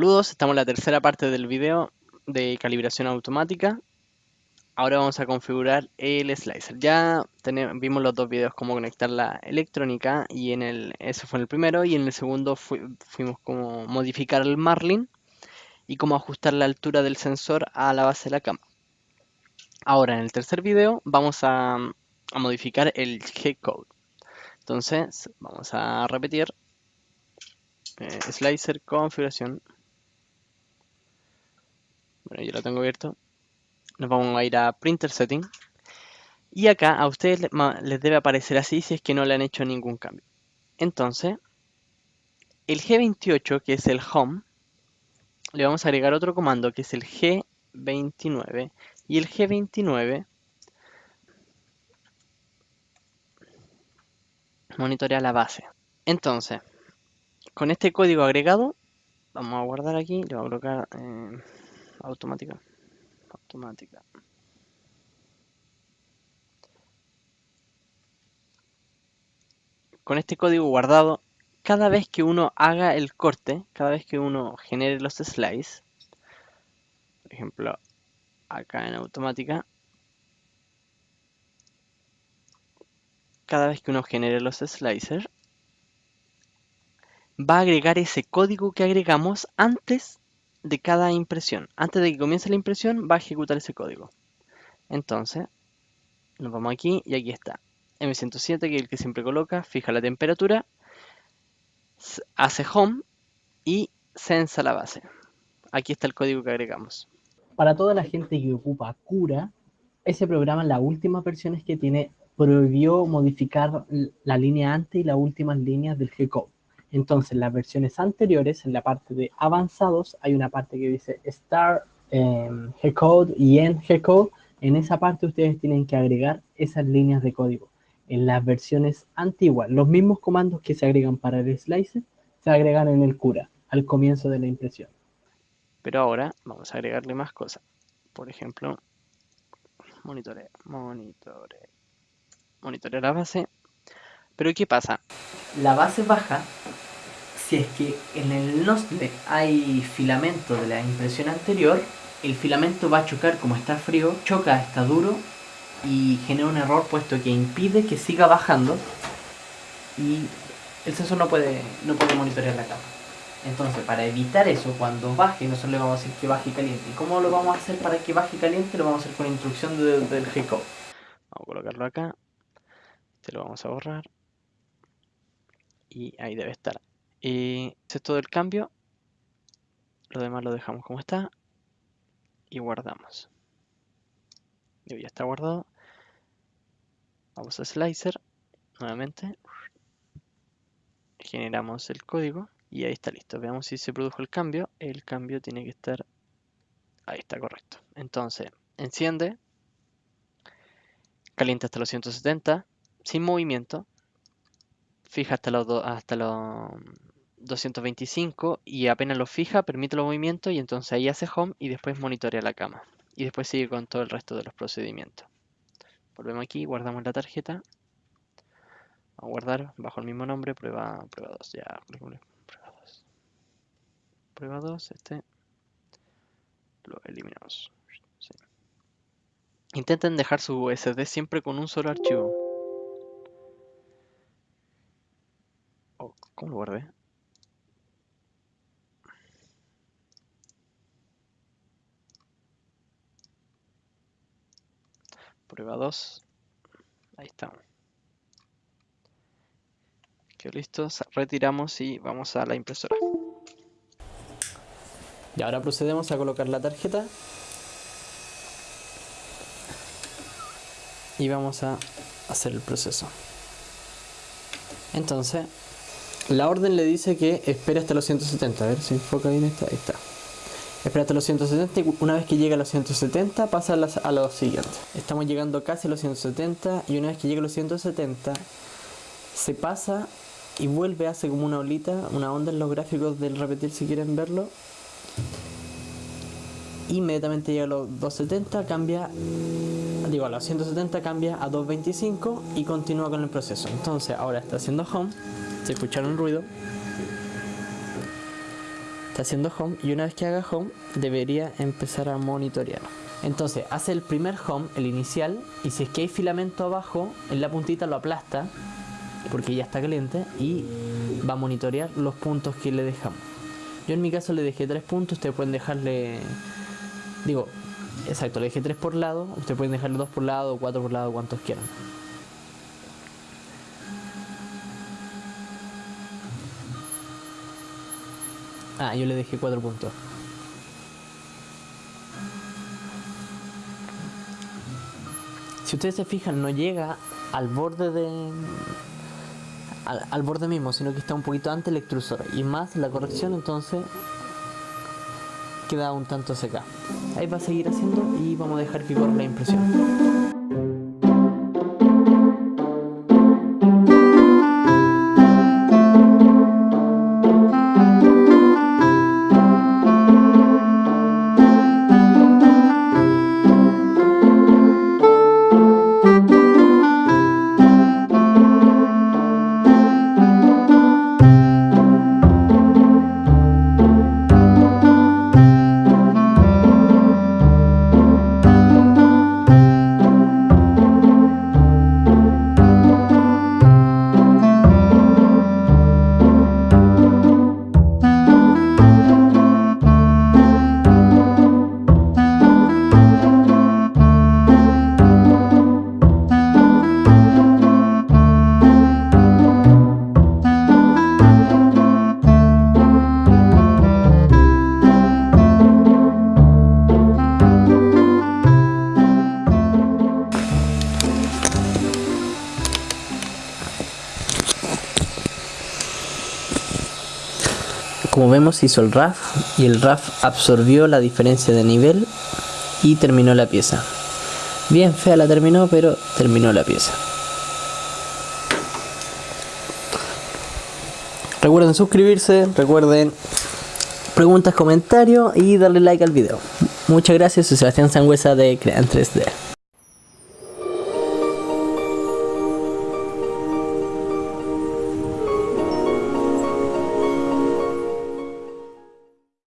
Saludos, estamos en la tercera parte del video de calibración automática. Ahora vamos a configurar el slicer. Ya vimos los dos videos cómo conectar la electrónica y en el ese fue en el primero y en el segundo fuimos como modificar el marlin y cómo ajustar la altura del sensor a la base de la cama. Ahora en el tercer video vamos a, a modificar el G-code. Entonces vamos a repetir eh, slicer configuración bueno yo lo tengo abierto. Nos vamos a ir a printer setting. Y acá a ustedes les debe aparecer así si es que no le han hecho ningún cambio. Entonces el G28 que es el home le vamos a agregar otro comando que es el G29 y el G29 monitorea la base. Entonces con este código agregado, vamos a guardar aquí, le voy a colocar eh, automática, automática. Con este código guardado, cada vez que uno haga el corte, cada vez que uno genere los slices, por ejemplo, acá en automática, cada vez que uno genere los slicers, va a agregar ese código que agregamos antes de cada impresión. Antes de que comience la impresión va a ejecutar ese código. Entonces, nos vamos aquí y aquí está. M107 que es el que siempre coloca, fija la temperatura, hace home y sensa la base. Aquí está el código que agregamos. Para toda la gente que ocupa Cura, ese programa en las últimas versiones que tiene prohibió modificar la línea antes y las últimas líneas del G-Code. Entonces, en las versiones anteriores, en la parte de avanzados, hay una parte que dice Start em, G-Code y End G-Code. En esa parte ustedes tienen que agregar esas líneas de código. En las versiones antiguas, los mismos comandos que se agregan para el slicer, se agregan en el cura, al comienzo de la impresión. Pero ahora vamos a agregarle más cosas. Por ejemplo, monitore, monitore, monitorea la base. Pero ¿qué pasa? La base baja si es que en el nozzle hay filamento de la impresión anterior, el filamento va a chocar como está frío, choca, está duro y genera un error puesto que impide que siga bajando y el sensor no puede, no puede monitorear la cama. Entonces, para evitar eso, cuando baje, nosotros le vamos a decir que baje caliente. ¿Y cómo lo vamos a hacer para que baje caliente? Lo vamos a hacer con instrucción del G-Code. Vamos a colocarlo acá. Este lo vamos a borrar. Y ahí debe estar. Y es todo el cambio. Lo demás lo dejamos como está. Y guardamos. ya está guardado. Vamos a Slicer. Nuevamente. Generamos el código. Y ahí está listo. Veamos si se produjo el cambio. El cambio tiene que estar... Ahí está correcto. Entonces, enciende. Calienta hasta los 170. Sin movimiento. Fija hasta los, hasta los 225 y apenas lo fija, permite los movimientos y entonces ahí hace home y después monitorea la cama. Y después sigue con todo el resto de los procedimientos. Volvemos aquí, guardamos la tarjeta. Vamos a guardar bajo el mismo nombre, prueba, prueba 2, ya, prueba 2. Prueba 2, este lo eliminamos. Intenten dejar su USD siempre con un solo archivo. Oh, ¿Cómo lo guardé? Prueba 2. Ahí estamos. Quedó listo. Retiramos y vamos a la impresora. Y ahora procedemos a colocar la tarjeta. Y vamos a hacer el proceso. Entonces, la orden le dice que espere hasta los 170. A ver si enfoca bien esta. Ahí está. Espera hasta los 170 y una vez que llegue a los 170 pasa a, los siguientes. Estamos llegando casi a los 170 y una vez que llegue a los 170 se pasa y vuelve, hace como una olita, una onda en los gráficos del repetir si quieren verlo. Inmediatamente llega a los 270, cambia, digo a los 170 cambia a 225 y continúa con el proceso. Entonces ahora está haciendo home, se escucharon ruido Está haciendo home y una vez que haga home debería empezar a monitorear. Entonces hace el primer home, el inicial, y si es que hay filamento abajo, en la puntita lo aplasta porque ya está caliente y va a monitorear los puntos que le dejamos. Yo en mi caso le dejé tres puntos, ustedes pueden dejarle, digo, exacto, le dejé tres por lado, ustedes pueden dejarle dos por lado cuatro por lado, cuantos quieran. Ah, yo le dejé cuatro puntos. Si ustedes se fijan, no llega al borde de... Al, borde mismo, sino que está un poquito antes el extrusor. Y más la corrección, entonces queda un tanto seca. Ahí va a seguir haciendo y vamos a dejar que corra la impresión. Como vemos hizo el RAF y el RAF absorbió la diferencia de nivel y terminó la pieza. Bien fea la terminó, pero terminó la pieza. Recuerden suscribirse, recuerden preguntas, comentarios y darle like al video. Muchas gracias, soy Sebastián Sangüesa de Crean 3D.